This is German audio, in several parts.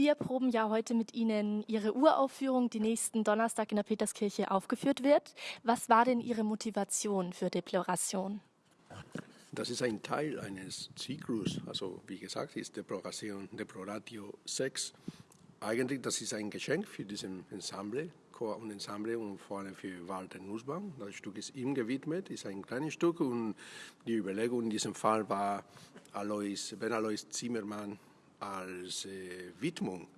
Wir proben ja heute mit Ihnen Ihre Uraufführung, die nächsten Donnerstag in der Peterskirche aufgeführt wird. Was war denn Ihre Motivation für Deploration? Das ist ein Teil eines Zyklus. Also wie gesagt, ist Deploration, Deploratio 6. Eigentlich, das ist ein Geschenk für diesen Ensemble, Chor und Ensemble und vor allem für Walter Nussbaum. Das Stück ist ihm gewidmet, ist ein kleines Stück und die Überlegung in diesem Fall war, Alois, Ben Alois Zimmermann als äh, Widmung.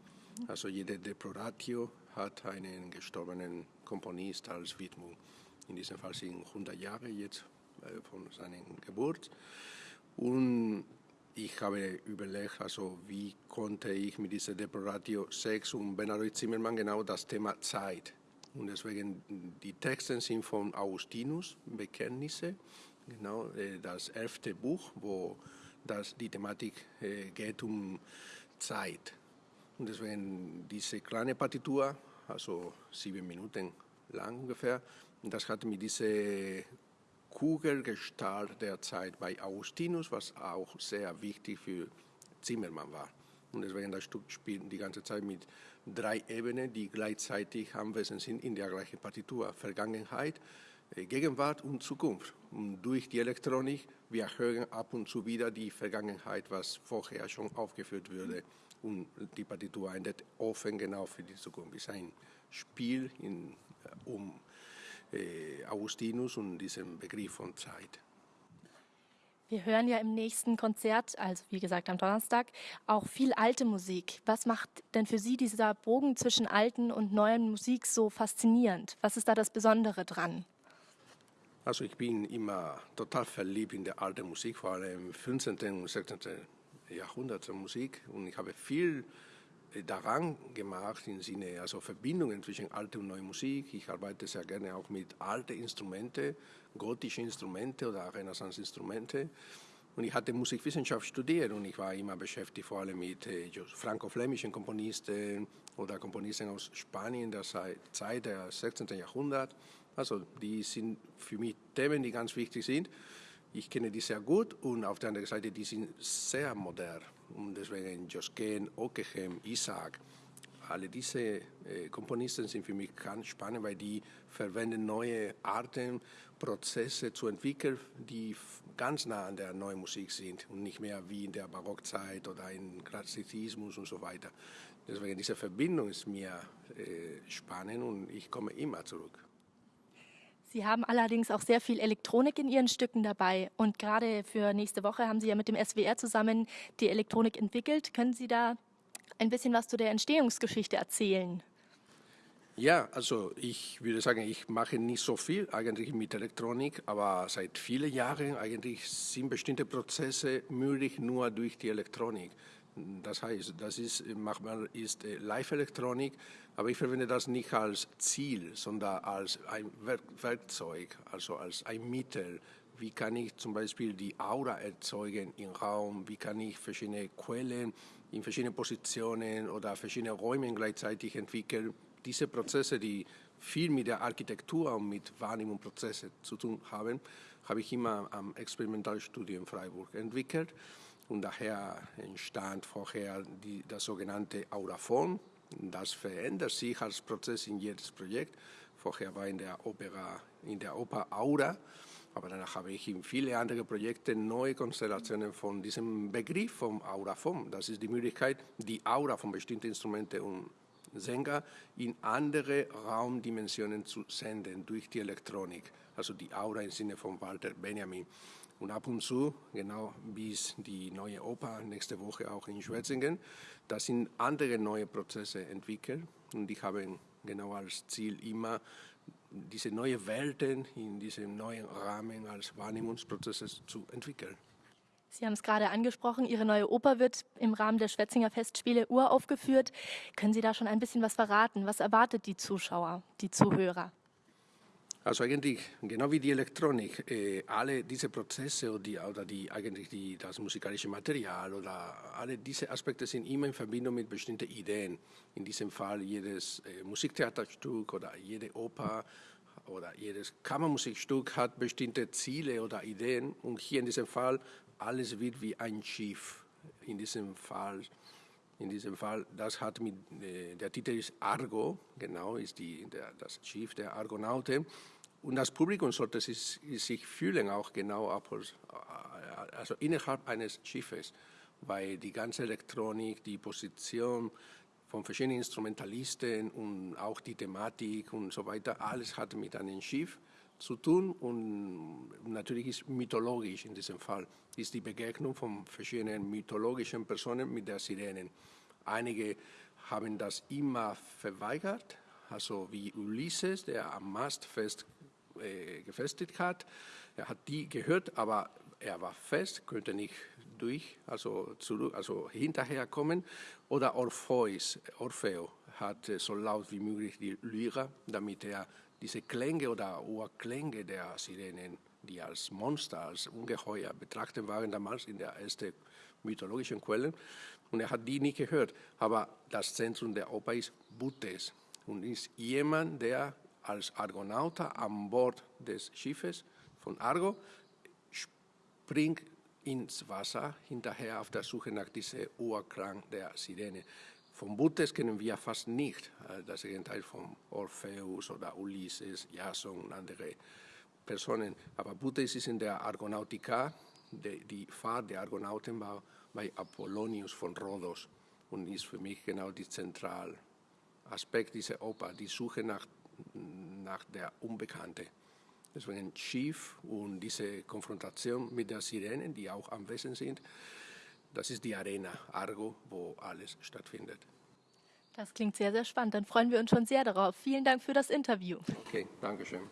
Also jede Deploratio hat einen gestorbenen Komponist als Widmung. In diesem Fall sind 100 Jahre jetzt äh, von seiner Geburt. Und ich habe überlegt, also wie konnte ich mit dieser Deploratio 6 und Bernhard Zimmermann genau das Thema Zeit. Und deswegen, die Texte sind von Augustinus, Bekenntnisse, genau, äh, das elfte Buch, wo das, die Thematik äh, geht um Zeit. Und deswegen diese kleine Partitur, also sieben Minuten lang ungefähr, das hat mit dieser Kugelgestalt der Zeit bei Augustinus, was auch sehr wichtig für Zimmermann war. Und deswegen das Stück spielt die ganze Zeit mit drei Ebenen, die gleichzeitig anwesend sind in der gleichen Partitur. Vergangenheit, Gegenwart und Zukunft. Und durch die Elektronik, wir hören ab und zu wieder die Vergangenheit, was vorher schon aufgeführt wurde. Und die Partitur endet offen genau für die Zukunft. Es ist ein Spiel in, äh, um äh, Augustinus und diesem Begriff von Zeit. Wir hören ja im nächsten Konzert, also wie gesagt am Donnerstag, auch viel alte Musik. Was macht denn für Sie dieser Bogen zwischen alten und neuen Musik so faszinierend? Was ist da das Besondere dran? Also ich bin immer total verliebt in der alten Musik, vor allem im 15. und 16. Jahrhundert Musik. Und ich habe viel daran gemacht im Sinne, also Verbindungen zwischen alter und neuer Musik. Ich arbeite sehr gerne auch mit alten Instrumenten, gotischen Instrumenten oder Renaissance-Instrumente. Und ich hatte Musikwissenschaft studiert und ich war immer beschäftigt vor allem mit äh, franco-flämischen Komponisten oder Komponisten aus Spanien der Zeit des 16. Jahrhunderts. Also die sind für mich Themen, die ganz wichtig sind. Ich kenne die sehr gut und auf der anderen Seite, die sind sehr modern. Und deswegen Josken, Ockeghem, Isaac, alle diese äh, Komponisten sind für mich ganz spannend, weil die verwenden neue Arten, Prozesse zu entwickeln, die ganz nah an der neuen Musik sind und nicht mehr wie in der Barockzeit oder im Klassizismus und so weiter. Deswegen diese Verbindung ist mir äh, spannend und ich komme immer zurück. Sie haben allerdings auch sehr viel Elektronik in Ihren Stücken dabei. Und gerade für nächste Woche haben Sie ja mit dem SWR zusammen die Elektronik entwickelt. Können Sie da ein bisschen was zu der Entstehungsgeschichte erzählen? Ja, also ich würde sagen, ich mache nicht so viel eigentlich mit Elektronik, aber seit vielen Jahren eigentlich sind bestimmte Prozesse möglich nur durch die Elektronik. Das heißt, das ist manchmal ist äh, Live-Elektronik, aber ich verwende das nicht als Ziel, sondern als ein Werkzeug, also als ein Mittel. Wie kann ich zum Beispiel die Aura erzeugen im Raum? Wie kann ich verschiedene Quellen in verschiedenen Positionen oder verschiedene Räume gleichzeitig entwickeln? Diese Prozesse, die viel mit der Architektur und mit Wahrnehmungsprozessen zu tun haben, habe ich immer am Experimentalstudium Freiburg entwickelt. Und daher entstand vorher die, das sogenannte Auraphon. Das verändert sich als Prozess in jedes Projekt. Vorher war in der Opera, in der Oper Aura, aber danach habe ich in viele andere Projekte neue Konstellationen von diesem Begriff vom Auraphon. Das ist die Möglichkeit, die Aura von bestimmten Instrumenten und Sänger in andere Raumdimensionen zu senden durch die Elektronik. Also die Aura im Sinne von Walter Benjamin. Und ab und zu, genau bis die neue Oper nächste Woche auch in Schwetzingen, da sind andere neue Prozesse entwickelt und die haben genau als Ziel immer diese neue Welten in diesem neuen Rahmen als Wahrnehmungsprozesse zu entwickeln. Sie haben es gerade angesprochen, Ihre neue Oper wird im Rahmen der Schwetzinger Festspiele uraufgeführt. Können Sie da schon ein bisschen was verraten? Was erwartet die Zuschauer, die Zuhörer? Also eigentlich, genau wie die Elektronik, äh, alle diese Prozesse oder, die, oder die, eigentlich die, das musikalische Material oder alle diese Aspekte sind immer in Verbindung mit bestimmten Ideen. In diesem Fall jedes äh, Musiktheaterstück oder jede Oper oder jedes Kammermusikstück hat bestimmte Ziele oder Ideen und hier in diesem Fall alles wird wie ein Schiff. In diesem Fall In diesem Fall, das hat mit, äh, der Titel ist Argo, genau, ist die, der, das Schiff der Argonauten. Und das Publikum sollte sich, sich fühlen auch genau also innerhalb eines Schiffes, weil die ganze Elektronik, die Position von verschiedenen Instrumentalisten und auch die Thematik und so weiter, alles hat mit einem Schiff zu tun und natürlich ist mythologisch in diesem Fall, ist die Begegnung von verschiedenen mythologischen Personen mit der Sirenen. Einige haben das immer verweigert, also wie Ulysses, der am Mast fest äh, gefestigt hat. Er hat die gehört, aber er war fest, könnte nicht durch, also, zurück, also hinterher kommen. Oder Orpheus, Orfeo hat so laut wie möglich die Lyra, damit er diese Klänge oder Urklänge der Sirenen, die als Monster, als Ungeheuer betrachtet waren damals in der ersten mythologischen Quellen. Und er hat die nicht gehört. Aber das Zentrum der Oper ist Butes und ist jemand, der als Argonauter an Bord des Schiffes von Argo springt ins Wasser hinterher auf der Suche nach diesem Urklang der Sirene. Von Butes kennen wir fast nicht äh, das Gegenteil von Orpheus oder Ulysses, Jason und andere Personen. Aber Butes ist in der Argonautika, die, die Fahrt der Argonauten war bei Apollonius von Rhodos und ist für mich genau der zentrale Aspekt dieser Oper, die Suche nach, nach der Unbekannte. Deswegen Schiff und diese Konfrontation mit der Sirenen, die auch am Wesen sind, das ist die Arena Argo, wo alles stattfindet. Das klingt sehr, sehr spannend. Dann freuen wir uns schon sehr darauf. Vielen Dank für das Interview. Okay, danke schön.